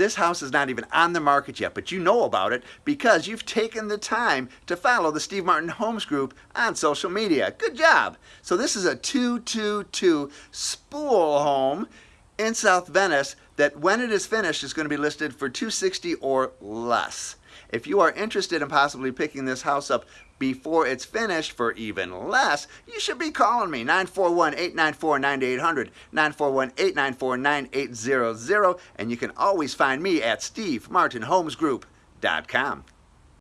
This house is not even on the market yet, but you know about it because you've taken the time to follow the Steve Martin Homes Group on social media. Good job. So this is a 222 spool home in South Venice that when it is finished is going to be listed for 260 or less. If you are interested in possibly picking this house up before it's finished for even less, you should be calling me 941-894-9800, 941-894-9800, and you can always find me at stevemartinhomesgroup.com.